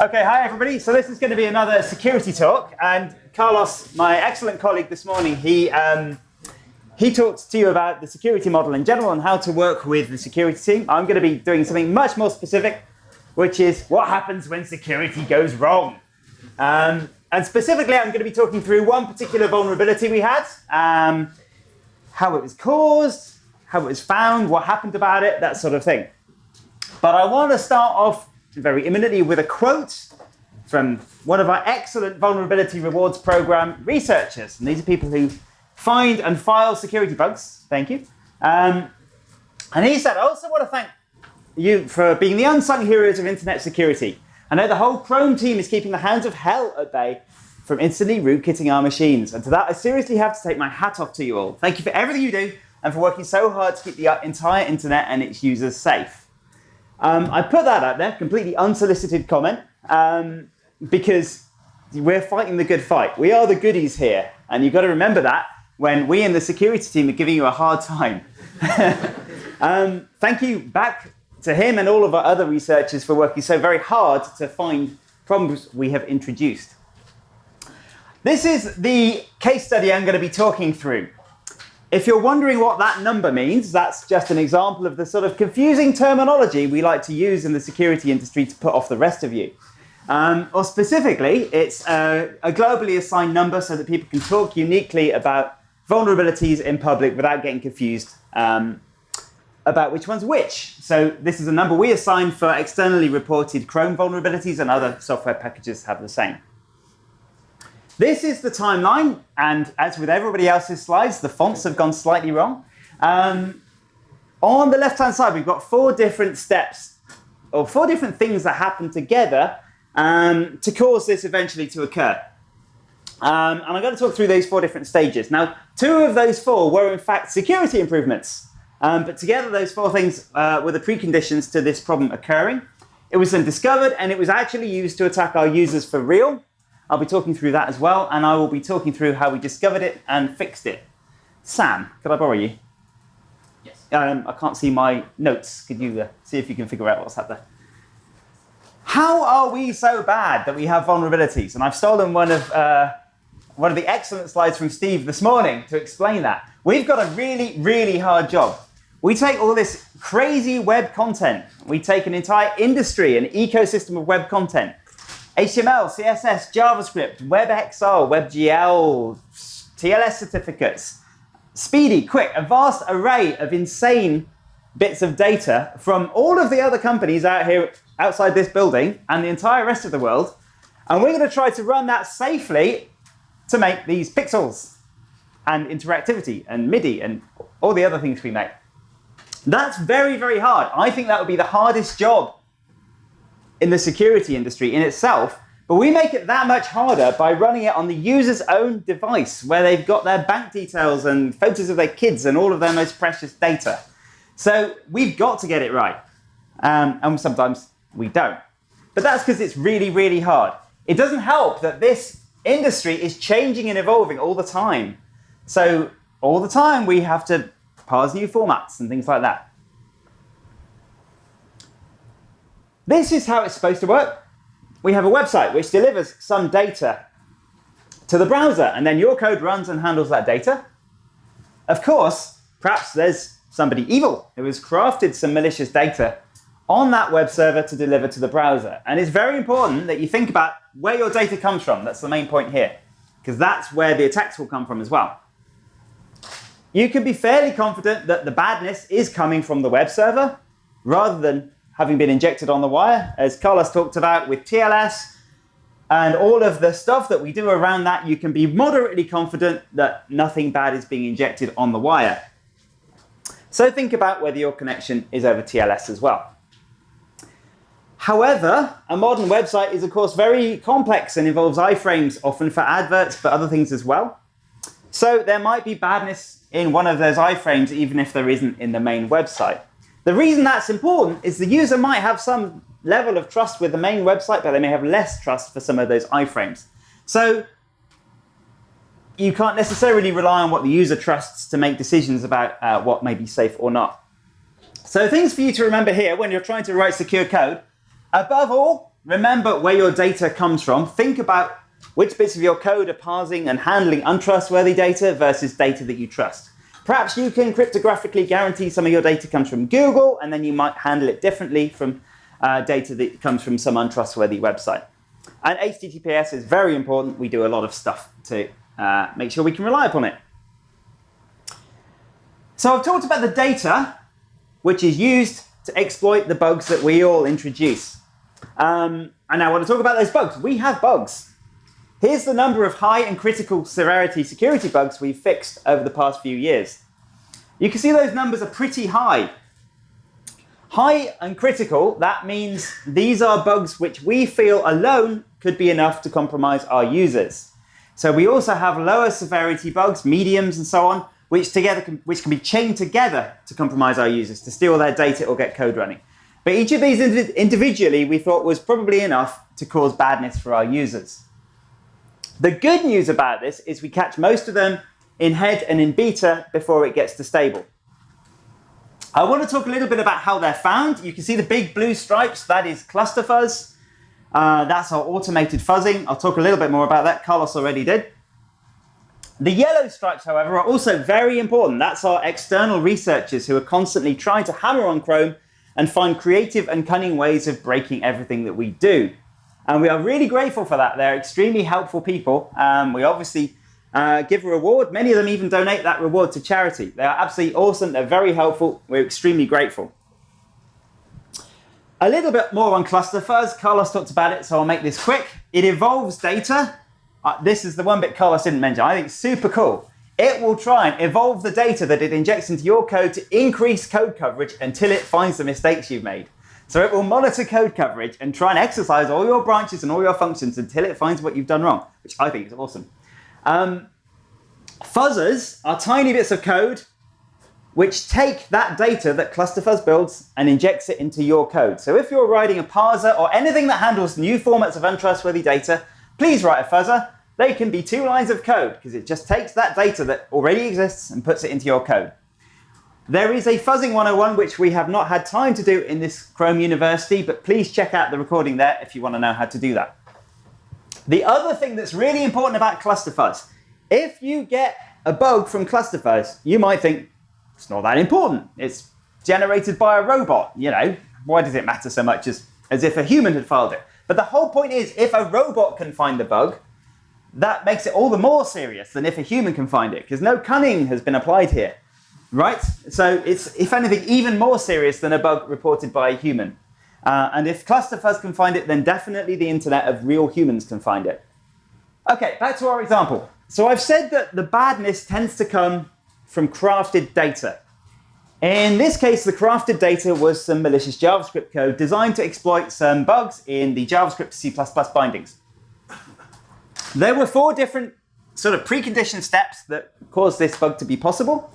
Okay, hi everybody. So this is going to be another security talk, and Carlos, my excellent colleague this morning, he um, he talked to you about the security model in general and how to work with the security team. I'm going to be doing something much more specific, which is what happens when security goes wrong. Um, and specifically, I'm going to be talking through one particular vulnerability we had, um, how it was caused, how it was found, what happened about it, that sort of thing. But I want to start off very imminently with a quote from one of our excellent vulnerability rewards program researchers. And these are people who find and file security bugs. Thank you. Um, and he said, I also want to thank you for being the unsung heroes of internet security. I know the whole Chrome team is keeping the hounds of hell at bay from instantly rootkitting our machines. And to that, I seriously have to take my hat off to you all. Thank you for everything you do and for working so hard to keep the entire internet and its users safe. Um, I put that out there, completely unsolicited comment, um, because we're fighting the good fight. We are the goodies here, and you've got to remember that when we in the security team are giving you a hard time. um, thank you back to him and all of our other researchers for working so very hard to find problems we have introduced. This is the case study I'm going to be talking through. If you're wondering what that number means, that's just an example of the sort of confusing terminology we like to use in the security industry to put off the rest of you. Um, or specifically, it's a, a, globally assigned number so that people can talk uniquely about vulnerabilities in public without getting confused um, about which one's which. So this is a number we assign for externally reported Chrome vulnerabilities and other software packages have the same. This is the timeline, and as with everybody else's slides, the fonts have gone slightly wrong. Um, on the left-hand side, we've got four different steps, or four different things that happen together um, to cause this eventually to occur. Um, and I'm going to talk through those four different stages. Now, two of those four were in fact security improvements. Um, but together, those four things uh, were the preconditions to this problem occurring. It was then discovered, and it was actually used to attack our users for real. I'll be talking through that as well, and I will be talking through how we discovered it and fixed it. Sam, could I borrow you? Yes. Um, I can't see my notes. Could you uh, see if you can figure out what's happened there? How are we so bad that we have vulnerabilities? And I've stolen one of, uh, one of the excellent slides from Steve this morning to explain that. We've got a really, really hard job. We take all this crazy web content. We take an entire industry, an ecosystem of web content. HTML, CSS, JavaScript, WebXR, WebGL, TLS certificates, SPDY, QUIC, a vast array of insane bits of data from all of the other companies out here outside this building and the entire rest of the world. And we're going to try to run that safely to make these pixels and interactivity and MIDI and all the other things we make. That's very, very hard. I think that would be the hardest job in the security industry in itself, but we make it that much harder by running it on the user's own device, where they've got their bank details and photos of their kids and all of their most precious data. So we've got to get it right. Um, and sometimes we don't. But that's because it's really, really hard. It doesn't help that this industry is changing and evolving all the time. So all the time we have to parse new formats and things like that. This is how it's supposed to work. We have a website which delivers some data to the browser, and then your code runs and handles that data. Of course, perhaps there's somebody evil who has crafted some malicious data on that web server to deliver to the browser. And it's very important that you think about where your data comes from. That's the main point here, because that's where the attacks will come from as well. You can be fairly confident that the badness is coming from the web server rather than having been injected on the wire, as Carlos talked about with TLS and all of the stuff that we do around that, you can be moderately confident that nothing bad is being injected on the wire. So think about whether your connection is over TLS as well. However, a modern website is, of course, very complex and involves iframes, often for adverts, but other things as well. So there might be badness in one of those iframes, even if there isn't in the main website. The reason that's important is the user might have some level of trust with the main website, but they may have less trust for some of those iframes. So you can't necessarily rely on what the user trusts to make decisions about uh, what may be safe or not. So things for you to remember here when you're trying to write secure code. Above all, remember where your data comes from. Think about which bits of your code are parsing and handling untrustworthy data versus data that you trust. Perhaps you can cryptographically guarantee some of your data comes from Google, and then you might handle it differently from uh, data that comes from some untrustworthy website. And HTTPS is very important. We do a lot of stuff to uh, make sure we can rely upon it. So I've talked about the data, which is used to exploit the bugs that we all introduce. Um, and I want to talk about those bugs. We have bugs. Here's the number of high and critical severity security bugs we've fixed over the past few years. You can see those numbers are pretty high. High and critical, that means these are bugs which we feel alone could be enough to compromise our users. So we also have lower severity bugs, mediums and so on, which together can, which can be chained together to compromise our users, to steal their data or get code running. But each of these individually we thought was probably enough to cause badness for our users. The good news about this is we catch most of them in head and in beta before it gets to stable. I want to talk a little bit about how they're found. You can see the big blue stripes, that is ClusterFuzz. Uh, that's our automated fuzzing. I'll talk a little bit more about that. Carlos already did. The yellow stripes, however, are also very important. That's our external researchers who are constantly trying to hammer on Chrome and find creative and cunning ways of breaking everything that we do. And we are really grateful for that. They're extremely helpful people. Um, we obviously uh, give a reward. Many of them even donate that reward to charity. They are absolutely awesome. They're very helpful. We're extremely grateful. A little bit more on ClusterFuzz. Carlos talked about it, so I'll make this quick. It evolves data. Uh, this is the one bit Carlos didn't mention. I think super cool. It will try and evolve the data that it injects into your code to increase code coverage until it finds the mistakes you've made. So it will monitor code coverage and try and exercise all your branches and all your functions until it finds what you've done wrong, which I think is awesome. Um, fuzzers are tiny bits of code which take that data that ClusterFuzz builds and injects it into your code. So if you're writing a parser or anything that handles new formats of untrustworthy data, please write a fuzzer they can be two lines of code because it just takes that data that already exists and puts it into your code. There is a fuzzing 101 which we have not had time to do in this Chrome University, but please check out the recording there if you want to know how to do that. The other thing that's really important about ClusterFuzz, if you get a bug from ClusterFuzz, you might think it's not that important. It's generated by a robot. You know, why does it matter so much as, as if a human had filed it? But the whole point is, if a robot can find the bug, that makes it all the more serious than if a human can find it, because no cunning has been applied here, right? So it's, if anything, even more serious than a bug reported by a human. Uh, and if ClusterFuzz can find it, then definitely the internet of real humans can find it. OK, back to our example. So I've said that the badness tends to come from crafted data. In this case, the crafted data was some malicious JavaScript code designed to exploit some bugs in the JavaScript C++ bindings. There were four different sort of preconditioned steps that caused this bug to be possible.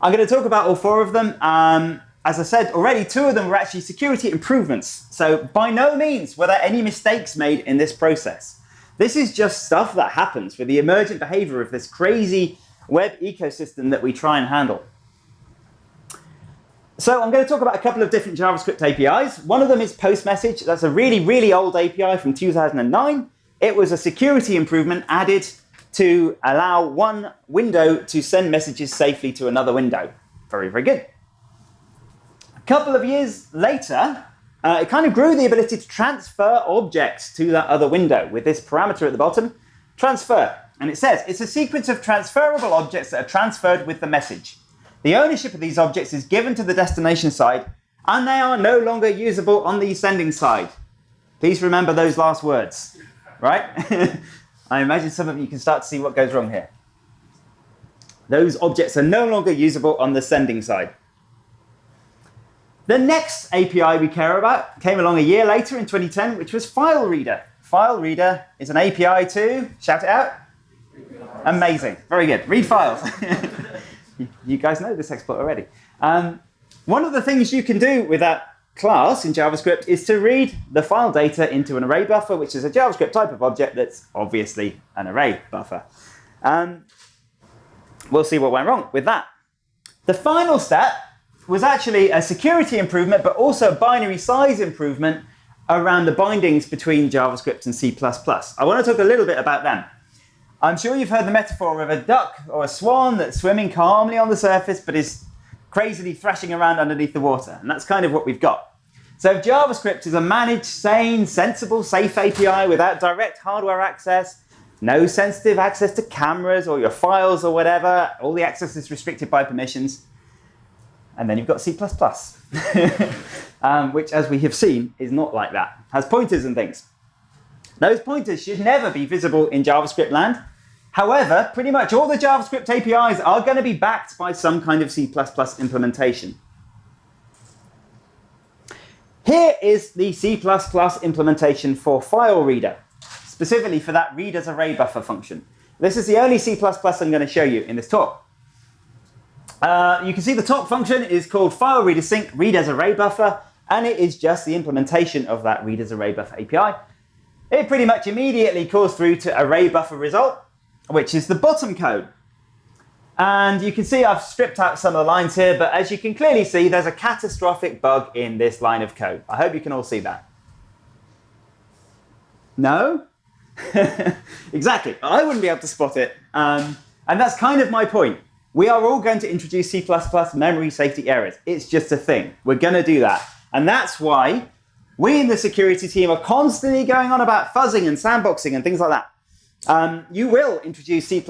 I'm going to talk about all four of them. Um, as I said already, two of them were actually security improvements. So by no means were there any mistakes made in this process. This is just stuff that happens with the emergent behavior of this crazy web ecosystem that we try and handle. So I'm going to talk about a couple of different JavaScript APIs. One of them is PostMessage. That's a really, really old API from 2009. It was a security improvement added to allow one window to send messages safely to another window. Very, very good. A couple of years later, uh, it kind of grew the ability to transfer objects to that other window with this parameter at the bottom, transfer. And it says it's a sequence of transferable objects that are transferred with the message. The ownership of these objects is given to the destination side, and they are no longer usable on the sending side. Please remember those last words right? I imagine some of you can start to see what goes wrong here. Those objects are no longer usable on the sending side. The next API we care about came along a year later in 2010, which was File Reader. File Reader is an API to, shout it out. Amazing, very good. Read files. you guys know this exploit already. Um, one of the things you can do with that class in JavaScript is to read the file data into an array buffer, which is a JavaScript type of object that's obviously an array buffer. Um, we'll see what went wrong with that. The final step was actually a security improvement, but also a binary size improvement around the bindings between JavaScript and C++. I want to talk a little bit about them. I'm sure you've heard the metaphor of a duck or a swan that's swimming calmly on the surface but is crazily thrashing around underneath the water. And that's kind of what we've got. So if JavaScript is a managed, sane, sensible, safe API without direct hardware access, no sensitive access to cameras or your files or whatever, all the access is restricted by permissions, and then you've got C++, um, which, as we have seen, is not like that. Has pointers and things. Those pointers should never be visible in JavaScript land. However, pretty much all the JavaScript APIs are going to be backed by some kind of C++ implementation. Here is the C++ implementation for file reader, specifically for that read as array buffer function. This is the only C++ I'm going to show you in this talk. Uh, you can see the top function is called file reader sync read as array buffer, and it is just the implementation of that read as array buffer API. It pretty much immediately calls through to array buffer result, which is the bottom code. And you can see I've stripped out some of the lines here, but as you can clearly see, there's a catastrophic bug in this line of code. I hope you can all see that. No? exactly. I wouldn't be able to spot it. Um, and that's kind of my point. We are all going to introduce C++ memory safety errors. It's just a thing. We're going to do that. And that's why we in the security team are constantly going on about fuzzing and sandboxing and things like that. Um, you will introduce C++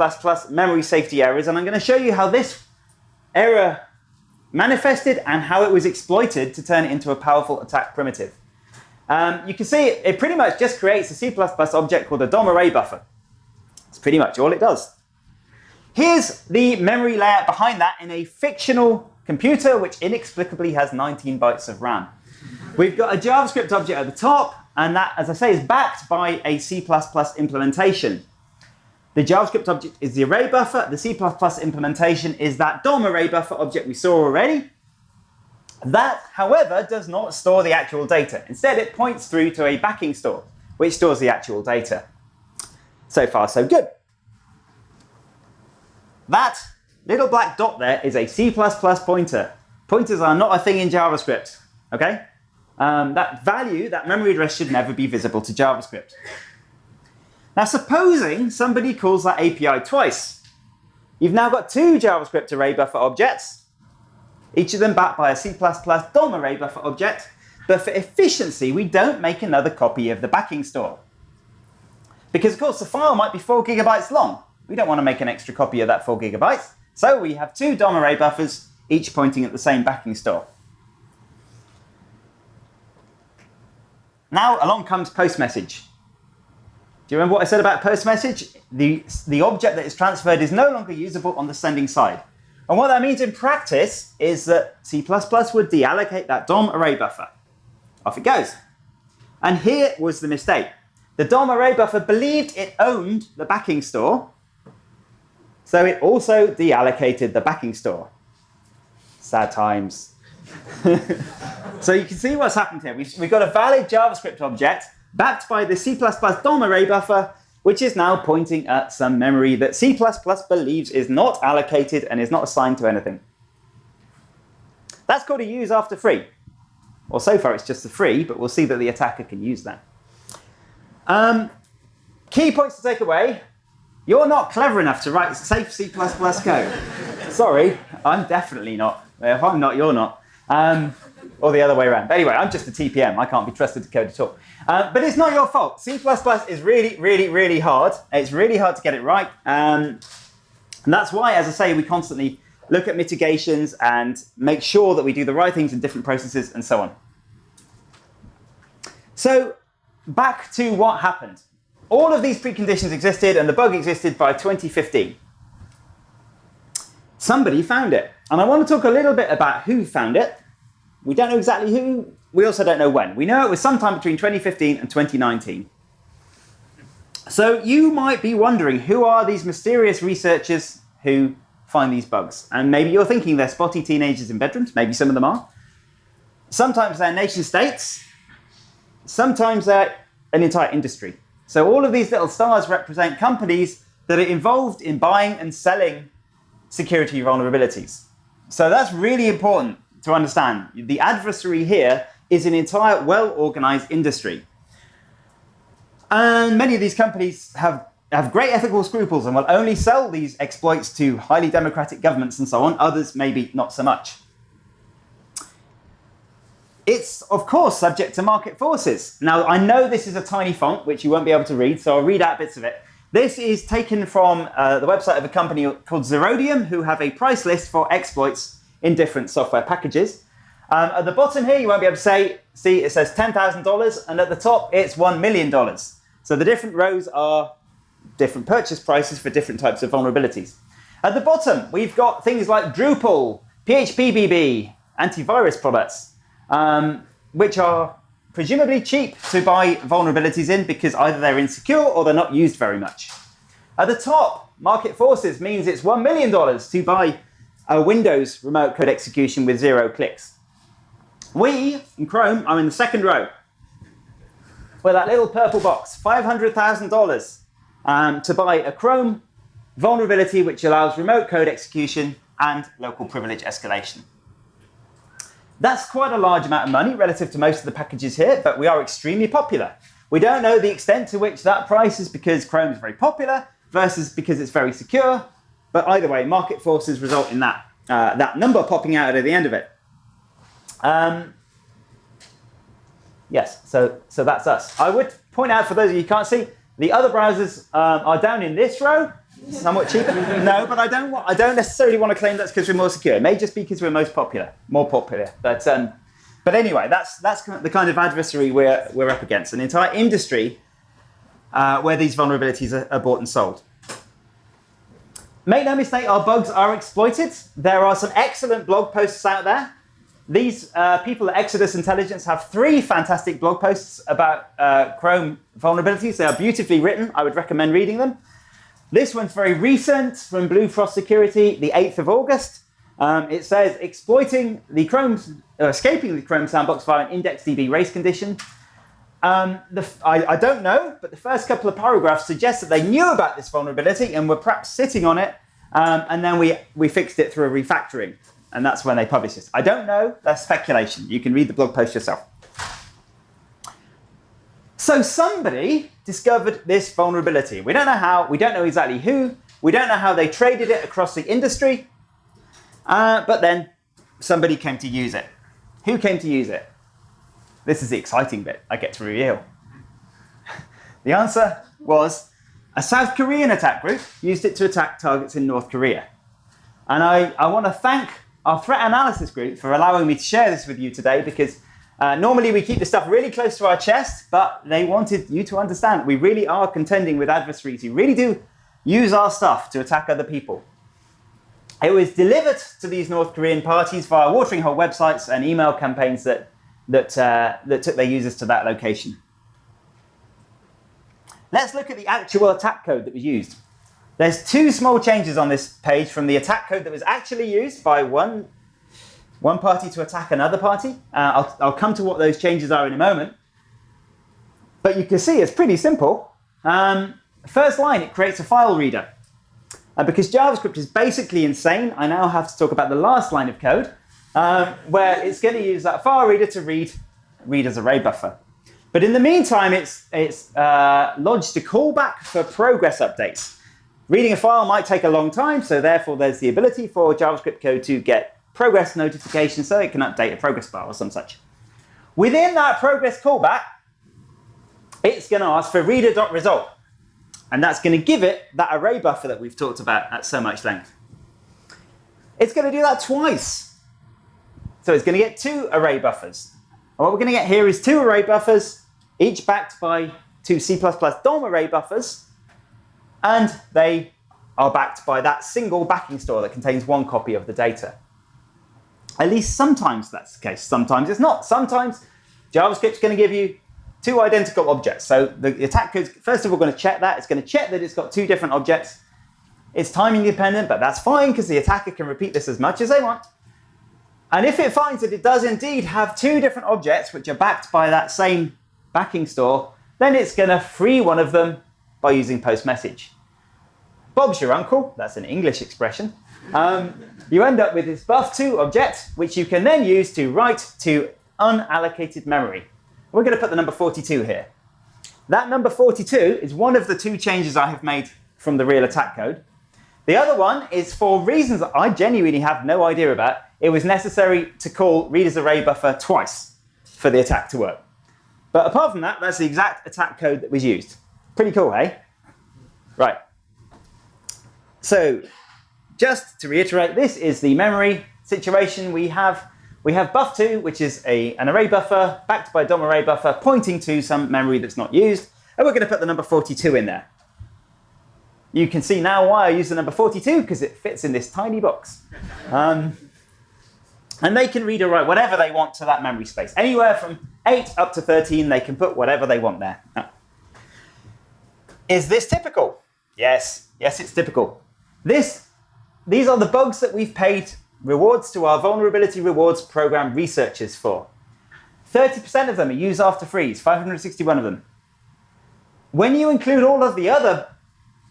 memory safety errors, and I'm going to show you how this error manifested and how it was exploited to turn it into a powerful attack primitive. Um, you can see it, pretty much just creates a C++ object called a DOM array buffer. That's pretty much all it does. Here's the memory layout behind that in a fictional computer, which inexplicably has 19 bytes of RAM. We've got a JavaScript object at the top, and that, as I say, is backed by a C++ implementation. The JavaScript object is the array buffer. The C++ implementation is that DOM array buffer object we saw already. That, however, does not store the actual data. Instead, it points through to a backing store, which stores the actual data. So far, so good. That little black dot there is a C++ pointer. Pointers are not a thing in JavaScript, okay? Um, that value, that memory address should never be visible to JavaScript. Now, supposing somebody calls that API twice. You've now got two JavaScript array buffer objects, each of them backed by a C++ DOM array buffer object, but for efficiency, we don't make another copy of the backing store. Because, of course, the file might be 4 gigabytes long. We don't want to make an extra copy of that 4 gigabytes. So we have two DOM array buffers, each pointing at the same backing store. Now along comes post message. Do you remember what I said about post message? The, the object that is transferred is no longer usable on the sending side. And what that means in practice is that C++ would deallocate that DOM array buffer. Off it goes. And here was the mistake. The DOM array buffer believed it owned the backing store, so it also deallocated the backing store. Sad times. so you can see what's happened here. We've, we've got a valid JavaScript object backed by the C++ DOM array buffer, which is now pointing at some memory that C++ believes is not allocated and is not assigned to anything. That's called a use after free. Well, so far it's just a free, but we'll see that the attacker can use that. Um, key points to take away. You're not clever enough to write safe C++ code. Sorry, I'm definitely not. If I'm not, you're not. Um, or the other way around. Anyway, I'm just a TPM. I can't be trusted to code at all. Uh, but it's not your fault. C++ is really, really, really hard. It's really hard to get it right. Um, and that's why, as I say, we constantly look at mitigations and make sure that we do the right things in different processes and so on. So back to what happened. All of these preconditions existed and the bug existed by 2015. Somebody found it. And I want to talk a little bit about who found it. We don't know exactly who. We also don't know when. We know it was sometime between 2015 and 2019. So you might be wondering, who are these mysterious researchers who find these bugs? And maybe you're thinking they're spotty teenagers in bedrooms. Maybe some of them are. Sometimes they're nation states. Sometimes they're an entire industry. So all of these little stars represent companies that are involved in buying and selling security vulnerabilities. So that's really important to understand. The adversary here is an entire well-organized industry. And many of these companies have, have great ethical scruples and will only sell these exploits to highly democratic governments and so on. Others maybe not so much. It's, of course, subject to market forces. Now, I know this is a tiny font, which you won't be able to read, so I'll read out bits of it. This is taken from uh, the website of a company called Zerodium, who have a price list for exploits in different software packages. Um, at the bottom here, you won't be able to say, see, it says $10,000, and at the top, it's $1 million. So the different rows are different purchase prices for different types of vulnerabilities. At the bottom, we've got things like Drupal, PHPBB, antivirus products um, which are presumably cheap to buy vulnerabilities in because either they're insecure or they're not used very much. At the top, market forces means it's $1 million to buy a Windows remote code execution with zero clicks. We, in Chrome, are in the second row. With that little purple box, $500,000 um, to buy a Chrome vulnerability which allows remote code execution and local privilege escalation. That's quite a large amount of money relative to most of the packages here, but we are extremely popular. We don't know the extent to which that price is because Chrome is very popular versus because it's very secure. But either way, market forces result in that, uh, that number popping out at the end of it. Um, yes, so, so that's us. I would point out for those of you who can't see, the other browsers um, are down in this row, somewhat cheaper. no, but I don't want, I don't necessarily want to claim that's because we're more secure. It may just be because we're most popular, more popular. But um, but anyway, that's that's the kind of adversary we're we're up against. An entire industry uh, where these vulnerabilities are, are bought and sold. Make no mistake, our bugs are exploited. There are some excellent blog posts out there. These uh, people at Exodus Intelligence have three fantastic blog posts about uh, Chrome vulnerabilities. They are beautifully written. I would recommend reading them. This one's very recent from Blue Frost Security, the 8th of August. Um, it says exploiting the Chrome, uh, escaping the Chrome sandbox via an IndexedDB race condition. Um, the, I, I, don't know, but the first couple of paragraphs suggest that they knew about this vulnerability and were perhaps sitting on it, um, and then we, we fixed it through a refactoring. And that's when they published this. I don't know, that's speculation. You can read the blog post yourself. So somebody discovered this vulnerability. We don't know how, we don't know exactly who, we don't know how they traded it across the industry, uh, but then somebody came to use it. Who came to use it? This is the exciting bit I get to reveal. the answer was a South Korean attack group used it to attack targets in North Korea. And I, I want to thank our threat analysis group for allowing me to share this with you today because uh, normally we keep the stuff really close to our chest, but they wanted you to understand we really are contending with adversaries who really do use our stuff to attack other people. It was delivered to these North Korean parties via watering hole websites and email campaigns that, that, uh, that took their users to that location. Let's look at the actual attack code that was used. There's two small changes on this page from the attack code that was actually used by one one party to attack another party. Uh, I'll, I'll come to what those changes are in a moment. But you can see it's pretty simple. Um, first line, it creates a file reader. Uh, because JavaScript is basically insane, I now have to talk about the last line of code, um, where it's going to use that file reader to read, as array buffer. But in the meantime, it's, it's uh, lodged a callback for progress updates. Reading a file might take a long time, so therefore there's the ability for JavaScript code to get progress notification so it can update a progress bar or some such. Within that progress callback, it's going to ask for reader.result. And that's going to give it that array buffer that we've talked about at so much length. It's going to do that twice. So it's going to get two array buffers. And what we're going to get here is two array buffers, each backed by two C++ DOM array buffers. And they are backed by that single backing store that contains one copy of the data. At least sometimes that's the case. Sometimes it's not. Sometimes JavaScript's going to give you two identical objects. So the attack code is first of all going to check that. It's going to check that it's got two different objects. It's timing dependent, but that's fine because the attacker can repeat this as much as they want. And if it finds that it does indeed have two different objects which are backed by that same backing store, then it's going to free one of them by using post message. Bob's your uncle. That's an English expression. Um, you end up with this buff2 object, which you can then use to write to unallocated memory. We're going to put the number 42 here. That number 42 is one of the two changes I have made from the real attack code. The other one is for reasons that I genuinely have no idea about. It was necessary to call readers array buffer twice for the attack to work. But apart from that, that's the exact attack code that was used. Pretty cool, eh? Right. So just to reiterate, this is the memory situation we have. We have buff2, which is a, an array buffer backed by a DOM array buffer pointing to some memory that's not used. And we're going to put the number 42 in there. You can see now why I use the number 42, because it fits in this tiny box. Um, and they can read or write whatever they want to that memory space. Anywhere from 8 up to 13, they can put whatever they want there. Is this typical? Yes, yes, it's typical. This, these are the bugs that we've paid rewards to our vulnerability rewards program researchers for. 30% of them are use after frees, 561 of them. When you include all of the other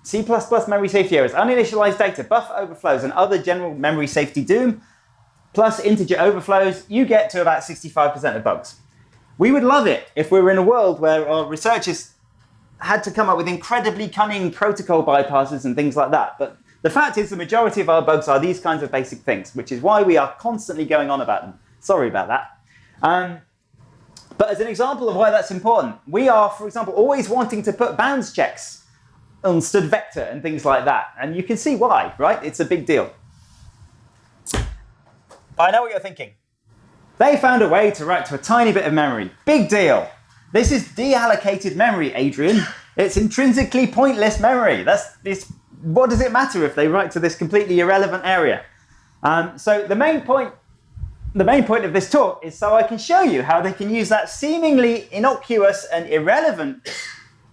C++ memory safety errors, uninitialized data, buffer overflows, and other general memory safety doom, plus integer overflows, you get to about 65% of bugs. We would love it if we were in a world where our researchers had to come up with incredibly cunning protocol bypasses and things like that. But the fact is the majority of our bugs are these kinds of basic things, which is why we are constantly going on about them. Sorry about that. Um, but as an example of why that's important, we are, for example, always wanting to put bounds checks on std vector and things like that. And you can see why, right? It's a big deal. I know what you're thinking. They found a way to write to a tiny bit of memory. Big deal. This is deallocated memory, Adrian. It's intrinsically pointless memory. That's this. What does it matter if they write to this completely irrelevant area? Um, so the main point, the main point of this talk is so I can show you how they can use that seemingly innocuous and irrelevant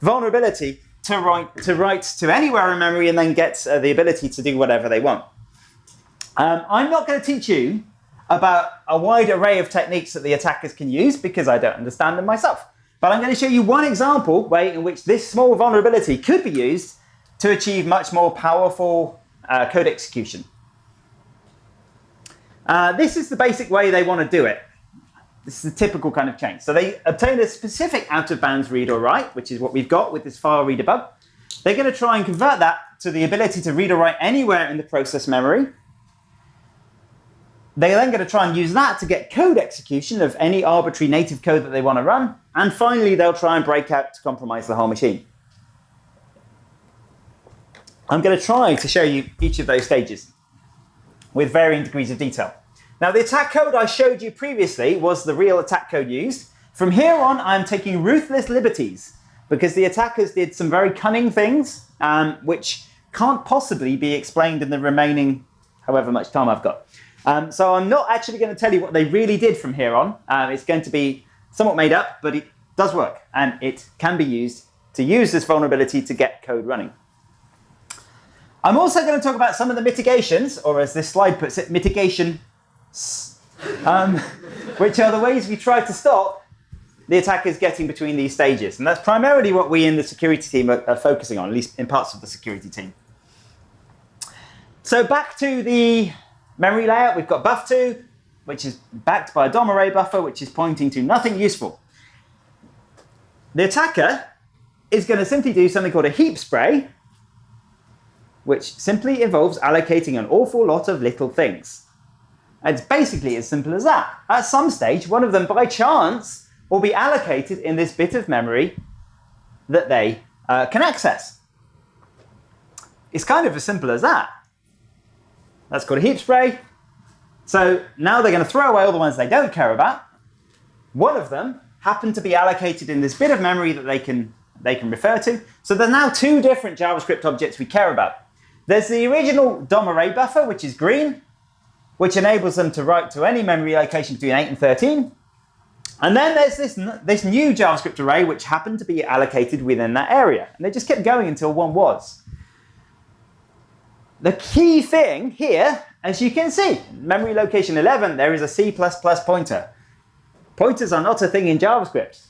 vulnerability to write to write to anywhere in memory and then get uh, the ability to do whatever they want. Um, I'm not going to teach you about a wide array of techniques that the attackers can use because I don't understand them myself. But I'm going to show you one example way in which this small vulnerability could be used to achieve much more powerful uh, code execution. Uh, this is the basic way they want to do it. This is a typical kind of change. So they obtain a specific out-of-bounds read or write, which is what we've got with this file reader bug. They're going to try and convert that to the ability to read or write anywhere in the process memory. They're then going to try and use that to get code execution of any arbitrary native code that they want to run. And finally, they'll try and break out to compromise the whole machine. I'm going to try to show you each of those stages with varying degrees of detail. Now, the attack code I showed you previously was the real attack code used. From here on, I'm taking ruthless liberties because the attackers did some very cunning things, um, which can't possibly be explained in the remaining however much time I've got. Um, so I'm not actually going to tell you what they really did from here on. Um, it's going to be somewhat made up, but it does work, and it can be used to use this vulnerability to get code running. I'm also going to talk about some of the mitigations, or as this slide puts it, mitigation um, which are the ways we try to stop the attackers getting between these stages. And that's primarily what we in the security team are, are focusing on, at least in parts of the security team. So back to the memory layout, we've got buff2, which is backed by a DOM array buffer, which is pointing to nothing useful. The attacker is going to simply do something called a heap spray, which simply involves allocating an awful lot of little things. It's basically as simple as that. At some stage, one of them, by chance, will be allocated in this bit of memory that they uh, can access. It's kind of as simple as that. That's called a heap spray. So now they're going to throw away all the ones they don't care about. One of them happened to be allocated in this bit of memory that they can, they can refer to. So there's now two different JavaScript objects we care about. There's the original DOM array buffer, which is green, which enables them to write to any memory location between 8 and 13. And then there's this, this new JavaScript array which happened to be allocated within that area. And they just kept going until one was. The key thing here, as you can see, memory location 11, there is a C++ pointer. Pointers are not a thing in JavaScript.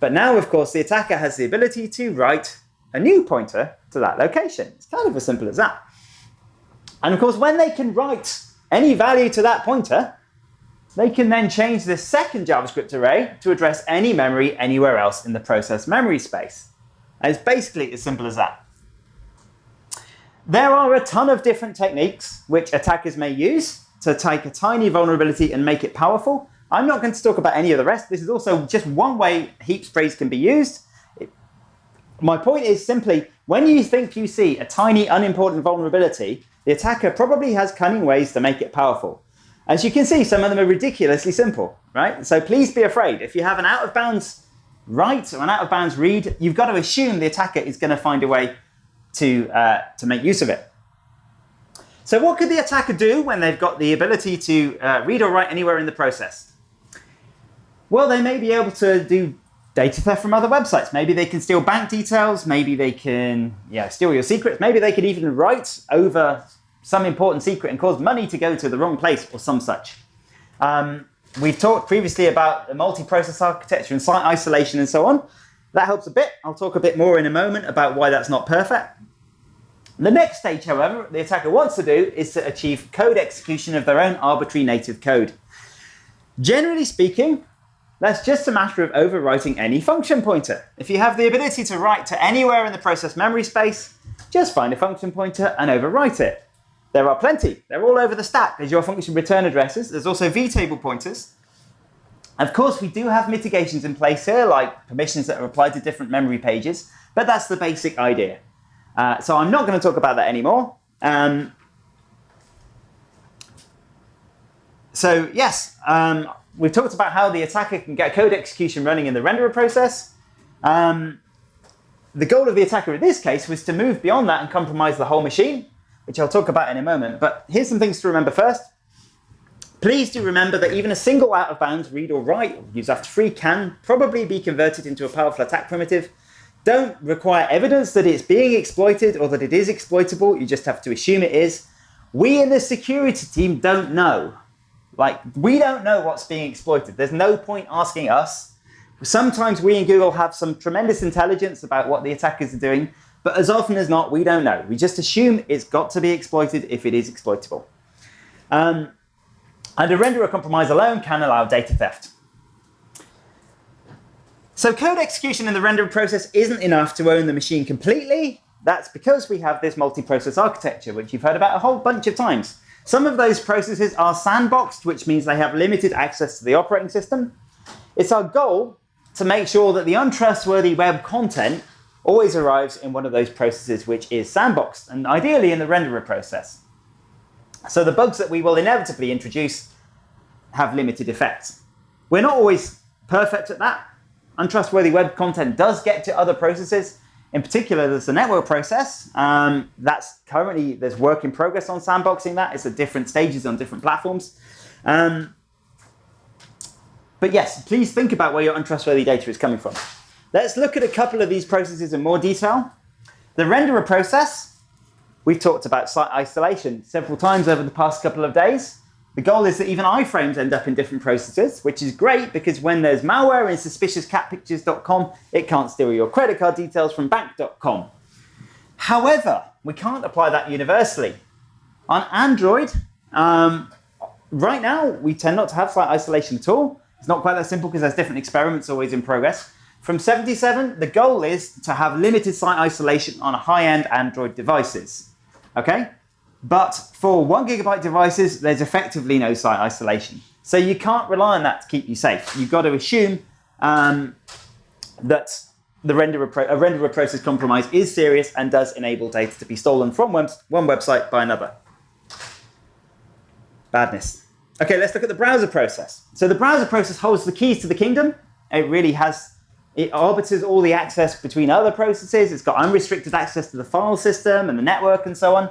But now, of course, the attacker has the ability to write a new pointer to that location. It's kind of as simple as that. And of course, when they can write any value to that pointer, they can then change this second JavaScript array to address any memory anywhere else in the process memory space. And it's basically as simple as that. There are a ton of different techniques which attackers may use to take a tiny vulnerability and make it powerful. I'm not going to talk about any of the rest. This is also just one way heap sprays can be used. My point is simply, when you think you see a tiny, unimportant vulnerability, the attacker probably has cunning ways to make it powerful. As you can see, some of them are ridiculously simple, right? So please be afraid. If you have an out of bounds write or an out of bounds read, you've got to assume the attacker is going to find a way to, uh, to make use of it. So what could the attacker do when they've got the ability to uh, read or write anywhere in the process? Well, they may be able to do data theft from other websites. Maybe they can steal bank details. Maybe they can yeah, steal your secrets. Maybe they could even write over some important secret and cause money to go to the wrong place or some such. Um, we've talked previously about the multi-process architecture and site isolation and so on. That helps a bit. I'll talk a bit more in a moment about why that's not perfect. The next stage, however, the attacker wants to do is to achieve code execution of their own arbitrary native code. Generally speaking, that's just a matter of overwriting any function pointer. If you have the ability to write to anywhere in the process memory space, just find a function pointer and overwrite it. There are plenty. They're all over the stack. There's your function return addresses. There's also vtable pointers. Of course, we do have mitigations in place here, like permissions that are applied to different memory pages, but that's the basic idea. Uh, so I'm not going to talk about that anymore. Um, so yes, um, we've talked about how the attacker can get code execution running in the renderer process. Um, the goal of the attacker in this case was to move beyond that and compromise the whole machine, which I'll talk about in a moment. But here's some things to remember first. Please do remember that even a single out of bounds read or write use after free can probably be converted into a powerful attack primitive don't require evidence that it's being exploited or that it is exploitable. You just have to assume it is. We in the security team don't know. Like, we don't know what's being exploited. There's no point asking us. Sometimes we in Google have some tremendous intelligence about what the attackers are doing, but as often as not, we don't know. We just assume it's got to be exploited if it is exploitable. Um, and a renderer compromise alone can allow data theft. So code execution in the render process isn't enough to own the machine completely. That's because we have this multi-process architecture, which you've heard about a whole bunch of times. Some of those processes are sandboxed, which means they have limited access to the operating system. It's our goal to make sure that the untrustworthy web content always arrives in one of those processes which is sandboxed, and ideally in the renderer process. So the bugs that we will inevitably introduce have limited effects. We're not always perfect at that, untrustworthy web content does get to other processes. In particular, there's the network process. Um, that's currently, there's work in progress on sandboxing that. It's at different stages on different platforms. Um, but yes, please think about where your untrustworthy data is coming from. Let's look at a couple of these processes in more detail. The renderer process, we've talked about site isolation several times over the past couple of days. The goal is that even iframes end up in different processes, which is great because when there's malware in suspiciouscatpictures.com, it can't steal your credit card details from bank.com. However, we can't apply that universally. On Android, um, right now, we tend not to have site isolation at all. It's not quite that simple because there's different experiments always in progress. From 77, the goal is to have limited site isolation on high-end Android devices. Okay? But for one gigabyte devices, there's effectively no site isolation. So you can't rely on that to keep you safe. You've got to assume um, that the renderer a renderer process compromise is serious and does enable data to be stolen from one, one website by another. Badness. Okay, let's look at the browser process. So the browser process holds the keys to the kingdom. It really has, it arbiters all the access between other processes. It's got unrestricted access to the file system and the network and so on.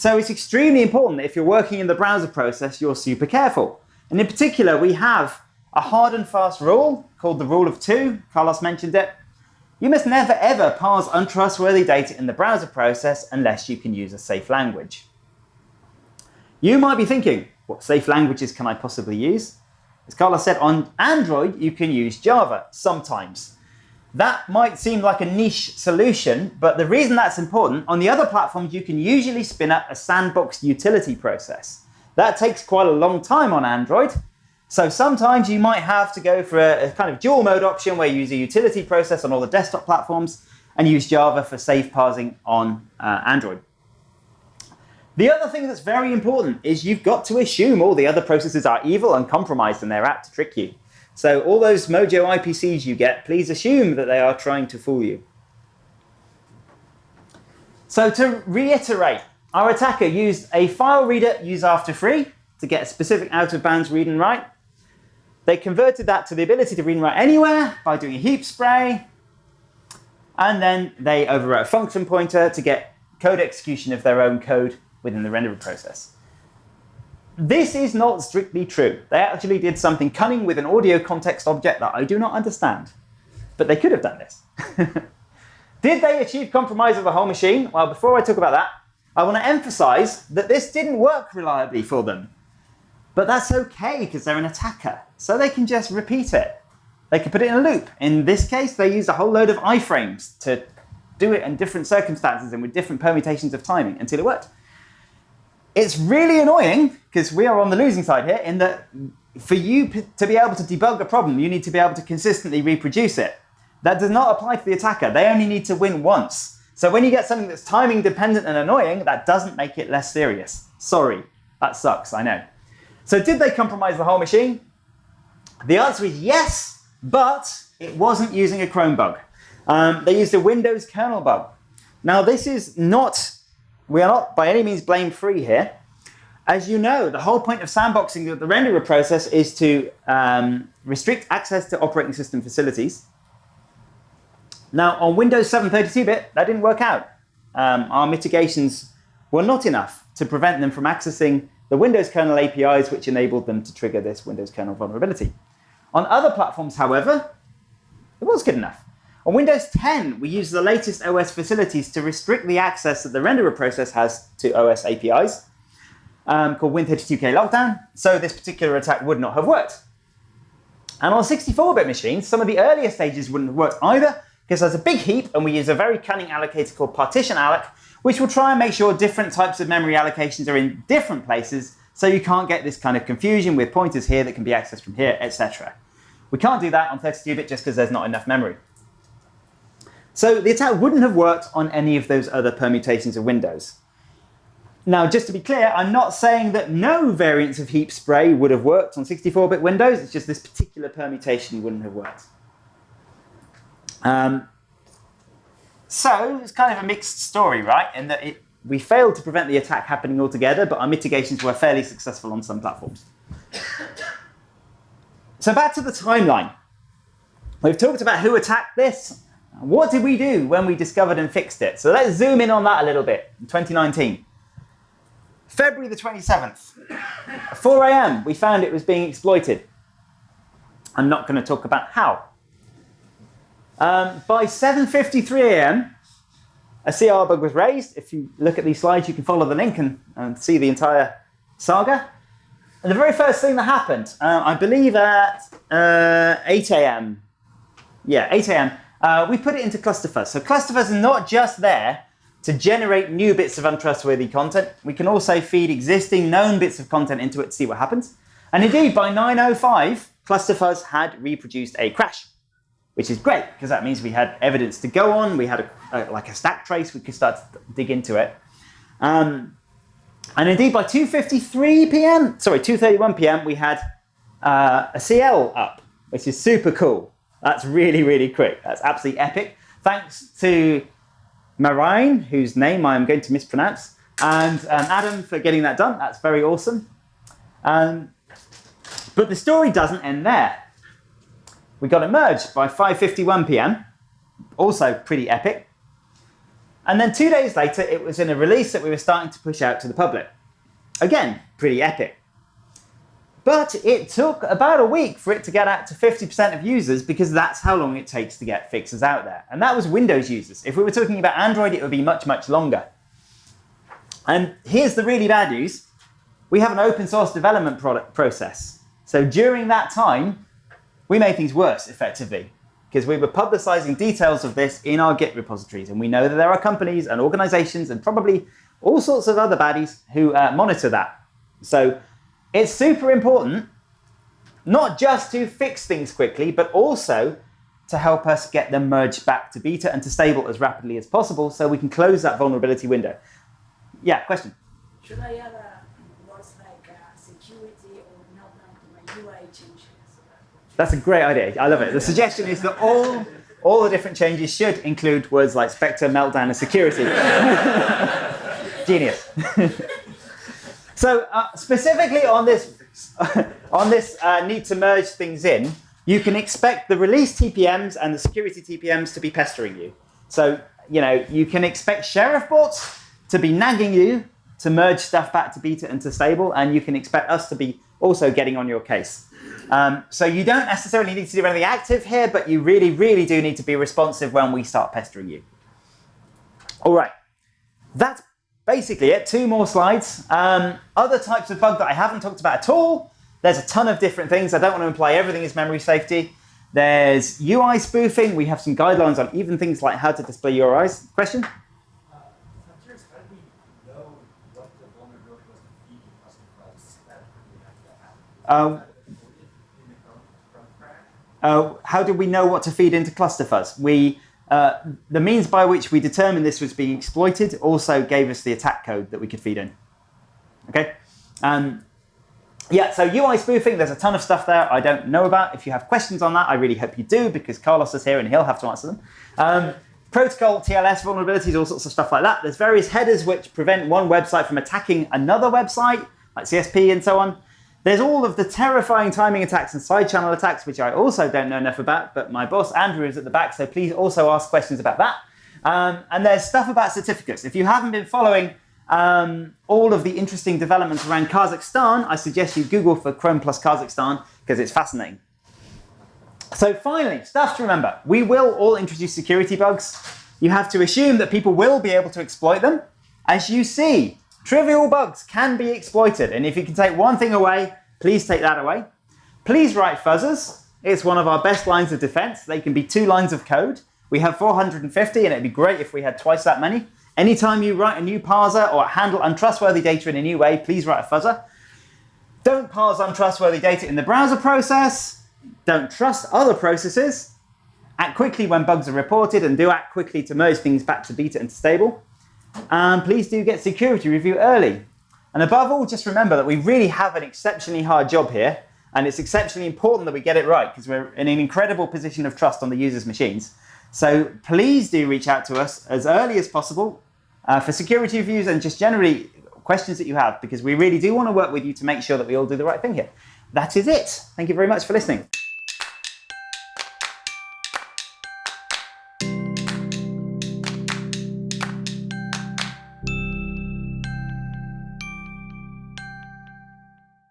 So it's extremely important that if you're working in the browser process, you're super careful. And in particular, we have a hard and fast rule called the rule of two. Carlos mentioned it. You must never ever parse untrustworthy data in the browser process unless you can use a safe language. You might be thinking, what safe languages can I possibly use? As Carlos said, on Android, you can use Java sometimes. That might seem like a niche solution, but the reason that's important, on the other platforms, you can usually spin up a sandbox utility process. That takes quite a long time on Android. So sometimes you might have to go for a, a, kind of dual mode option where you use a utility process on all the desktop platforms and use Java for safe parsing on uh, Android. The other thing that's very important is you've got to assume all the other processes are evil and compromised and they're apt to trick you. So all those Mojo IPCs you get, please assume that they are trying to fool you. So to reiterate, our attacker used a file reader use after free to get a specific out of bounds read and write. They converted that to the ability to read and write anywhere by doing a heap spray. And then they overwrote a function pointer to get code execution of their own code within the renderer process. This is not strictly true. They actually did something cunning with an audio context object that I do not understand. But they could have done this. did they achieve compromise of the whole machine? Well, before I talk about that, I want to emphasize that this didn't work reliably for them. But that's OK, because they're an attacker. So they can just repeat it. They can put it in a loop. In this case, they used a whole load of iframes to do it in different circumstances and with different permutations of timing until it worked. It's really annoying because we are on the losing side here in that for you to be able to debug a problem, you need to be able to consistently reproduce it. That does not apply to the attacker. They only need to win once. So when you get something that's timing dependent and annoying, that doesn't make it less serious. Sorry, that sucks, I know. So did they compromise the whole machine? The answer is yes, but it wasn't using a Chrome bug. Um, they used a Windows kernel bug. Now this is not we are not by any means blame free here. As you know, the whole point of sandboxing the renderer process is to um, restrict access to operating system facilities. Now, on Windows 7 32-bit, that didn't work out. Um, our mitigations were not enough to prevent them from accessing the Windows kernel APIs, which enabled them to trigger this Windows kernel vulnerability. On other platforms, however, it was good enough. On Windows 10, we use the latest OS facilities to restrict the access that the renderer process has to OS APIs, um, called Win32k lockdown, so this particular attack would not have worked. And on 64-bit machines, some of the earlier stages wouldn't have worked either, because there's a big heap, and we use a very cunning allocator called PartitionAlloc, which will try and make sure different types of memory allocations are in different places, so you can't get this kind of confusion with pointers here that can be accessed from here, etc. We can't do that on 32-bit just because there's not enough memory. So the attack wouldn't have worked on any of those other permutations of Windows. Now, just to be clear, I'm not saying that no variants of heap spray would have worked on 64-bit Windows. It's just this particular permutation wouldn't have worked. Um, so it's kind of a mixed story, right? In that it, we failed to prevent the attack happening altogether, but our mitigations were fairly successful on some platforms. so back to the timeline. We've talked about who attacked this. What did we do when we discovered and fixed it? So let's zoom in on that a little bit 2019. February the 27th, 4 a.m., we found it was being exploited. I'm not going to talk about how. Um, by 7.53 a.m., a crbug was raised. If you look at these slides, you can follow the link and, and see the entire saga. And the very first thing that happened, uh, I believe at uh, 8 a.m., yeah, 8 a.m., uh, we put it into ClusterFuzz. So ClusterFuzz is not just there to generate new bits of untrustworthy content. We can also feed existing known bits of content into it to see what happens. And indeed, by 9.05, ClusterFuzz had reproduced a crash, which is great because that means we had evidence to go on. We had a, a, like a stack trace. We could start to dig into it. Um, and indeed, by 2.53 p.m., sorry, 2.31 p.m., we had uh, a CL up, which is super cool. That's really, really quick. That's absolutely epic. Thanks to Marine, whose name I'm going to mispronounce, and um, Adam for getting that done. That's very awesome. Um, but the story doesn't end there. We got it merged by 5.51 p.m., also pretty epic. And then two days later, it was in a release that we were starting to push out to the public. Again, pretty epic. But it took about a week for it to get out to 50% of users because that's how long it takes to get fixes out there. And that was Windows users. If we were talking about Android, it would be much, much longer. And here's the really bad news. We have an open source development product process. So during that time, we made things worse, effectively, because we were publicizing details of this in our Git repositories. And we know that there are companies and organizations and probably all sorts of other baddies who uh, monitor that. So it's super important not just to fix things quickly, but also to help us get them merged back to beta and to stable as rapidly as possible so we can close that vulnerability window. Yeah, question? Should I add a words like uh, security or meltdown to my UI changes? That's a great idea. I love it. The suggestion is that all, all the different changes should include words like Spectre, Meltdown, and security. Genius. so uh, specifically on this, on this uh, need to merge things in, you can expect the release TPMs and the security TPMs to be pestering you. So you know you can expect sheriff bots to be nagging you to merge stuff back to beta and to stable, and you can expect us to be also getting on your case. Um, so you don't necessarily need to do anything active here, but you really, really do need to be responsive when we start pestering you. All right, that's basically it. Two more slides. Um, other types of bug that I haven't talked about at all there's a ton of different things. I don't want to imply everything is memory safety. There's UI spoofing. We have some guidelines on even things like how to display URIs. Question? Uh, uh, how do we know what to feed into ClusterFuzz? We, uh, the means by which we determined this was being exploited also gave us the attack code that we could feed in. Okay. Um, yeah, so UI spoofing, there's a ton of stuff there I don't know about. If you have questions on that, I really hope you do because Carlos is here and he'll have to answer them. Um, protocol, TLS vulnerabilities, all sorts of stuff like that. There's various headers which prevent one website from attacking another website, like CSP and so on. There's all of the terrifying timing attacks and side channel attacks, which I also don't know enough about, but my boss Andrew is at the back, so please also ask questions about that. Um, and there's stuff about certificates. If you haven't been following um, all of the interesting developments around Kazakhstan, I suggest you Google for Chrome plus Kazakhstan because it's fascinating. So finally, stuff to remember. We will all introduce security bugs. You have to assume that people will be able to exploit them. As you see, trivial bugs can be exploited. And if you can take one thing away, please take that away. Please write fuzzers. It's one of our best lines of defense. They can be two lines of code. We have 450, and it'd be great if we had twice that many. Anytime you write a new parser or handle untrustworthy data in a new way, please write a fuzzer. Don't parse untrustworthy data in the browser process. Don't trust other processes. Act quickly when bugs are reported and do act quickly to merge things back to beta and to stable. And please do get security review early. And above all, just remember that we really have an exceptionally hard job here. And it's exceptionally important that we get it right because we're in an incredible position of trust on the user's machines. So please do reach out to us as early as possible uh, for security reviews and just generally questions that you have, because we really do want to work with you to make sure that we all do the right thing here. That is it. Thank you very much for listening.